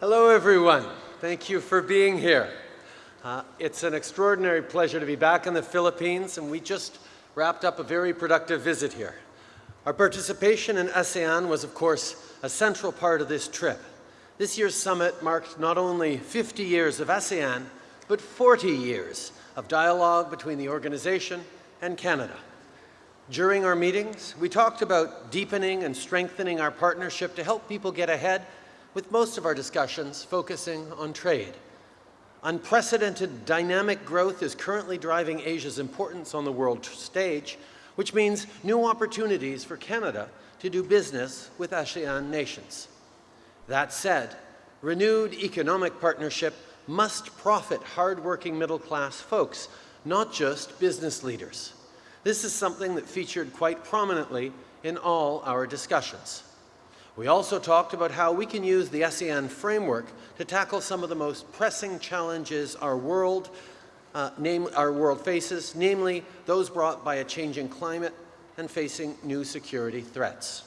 Hello, everyone. Thank you for being here. Uh, it's an extraordinary pleasure to be back in the Philippines, and we just wrapped up a very productive visit here. Our participation in ASEAN was, of course, a central part of this trip. This year's summit marked not only 50 years of ASEAN, but 40 years of dialogue between the organization and Canada. During our meetings, we talked about deepening and strengthening our partnership to help people get ahead, with most of our discussions focusing on trade. Unprecedented dynamic growth is currently driving Asia's importance on the world stage, which means new opportunities for Canada to do business with ASEAN nations. That said, renewed economic partnership must profit hardworking middle-class folks, not just business leaders. This is something that featured quite prominently in all our discussions. We also talked about how we can use the ASEAN framework to tackle some of the most pressing challenges our world, uh, name, our world faces, namely those brought by a changing climate and facing new security threats.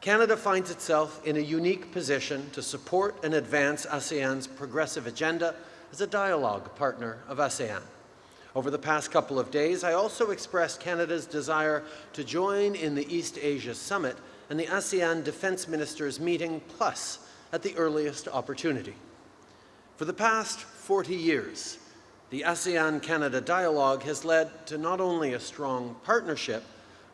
Canada finds itself in a unique position to support and advance ASEAN's progressive agenda as a dialogue partner of ASEAN. Over the past couple of days, I also expressed Canada's desire to join in the East Asia Summit and the ASEAN Defence Ministers meeting plus at the earliest opportunity. For the past 40 years, the ASEAN-Canada dialogue has led to not only a strong partnership,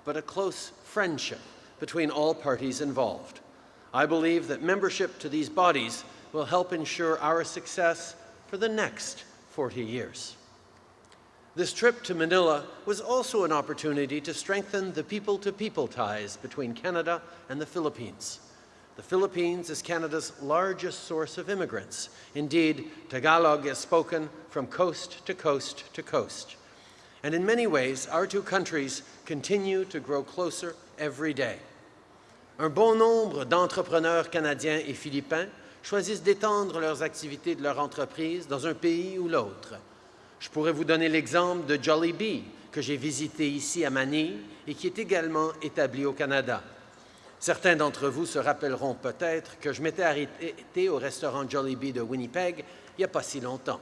but a close friendship between all parties involved. I believe that membership to these bodies will help ensure our success for the next 40 years. This trip to Manila was also an opportunity to strengthen the people-to-people -people ties between Canada and the Philippines. The Philippines is Canada's largest source of immigrants. Indeed, Tagalog is spoken from coast to coast to coast. And in many ways, our two countries continue to grow closer every day. Un bon nombre d'entrepreneurs canadiens et philippins choisissent d'étendre leurs activités de leur entreprise dans un pays ou l'autre. Je pourrais vous donner l'exemple de Jollibee, que j'ai visité ici à Manille et qui est également établi au Canada. Certains d'entre vous se rappelleront peut-être que je m'étais arrêté au restaurant Jollibee de Winnipeg il n'y a pas si longtemps.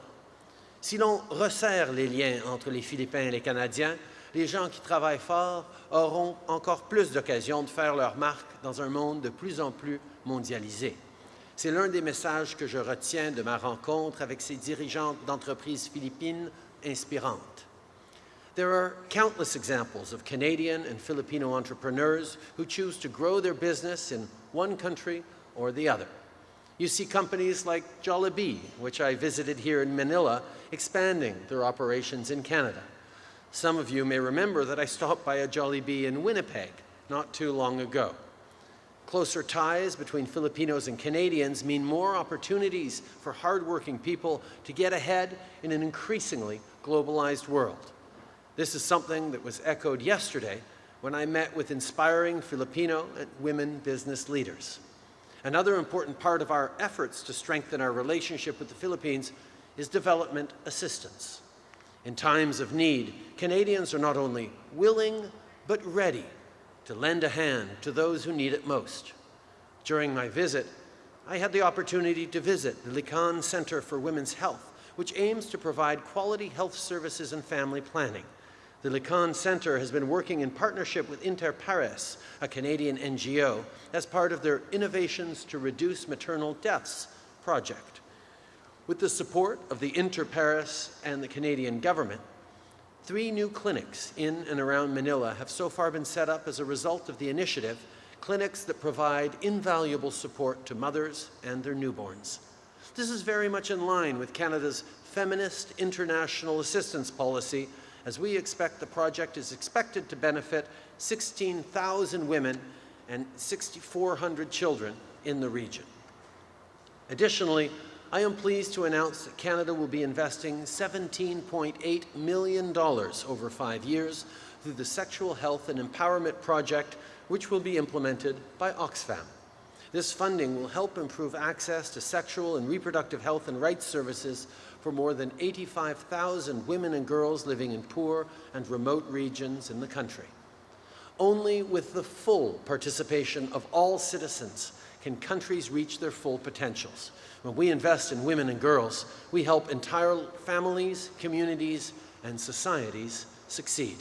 Si l'on resserre les liens entre les Philippins et les Canadiens, les gens qui travaillent fort auront encore plus d'occasions de faire leur marque dans un monde de plus en plus mondialisé. C'est l'un des messages que je retiens de ma rencontre avec ces dirigeantes d'entreprises philippines inspirantes. There are countless examples of Canadian and Filipino entrepreneurs who choose to grow their business in one country or the other. You see companies like Jollibee, which I visited here in Manila, expanding their operations in Canada. Some of you may remember that I stopped by a Jollibee in Winnipeg not too long ago. Closer ties between Filipinos and Canadians mean more opportunities for hardworking people to get ahead in an increasingly globalized world. This is something that was echoed yesterday when I met with inspiring Filipino and women business leaders. Another important part of our efforts to strengthen our relationship with the Philippines is development assistance. In times of need, Canadians are not only willing, but ready to lend a hand to those who need it most. During my visit, I had the opportunity to visit the Likhaan Center for Women's Health, which aims to provide quality health services and family planning. The Likhaan Center has been working in partnership with Inter Pares, a Canadian NGO, as part of their Innovations to Reduce Maternal Deaths project. With the support of the Inter Pares and the Canadian government, Three new clinics in and around Manila have so far been set up as a result of the initiative, clinics that provide invaluable support to mothers and their newborns. This is very much in line with Canada's feminist international assistance policy, as we expect the project is expected to benefit 16,000 women and 6,400 children in the region. Additionally, I am pleased to announce that Canada will be investing $17.8 million over five years through the Sexual Health and Empowerment Project, which will be implemented by Oxfam. This funding will help improve access to sexual and reproductive health and rights services for more than 85,000 women and girls living in poor and remote regions in the country. Only with the full participation of all citizens can countries reach their full potentials. When we invest in women and girls, we help entire families, communities, and societies succeed.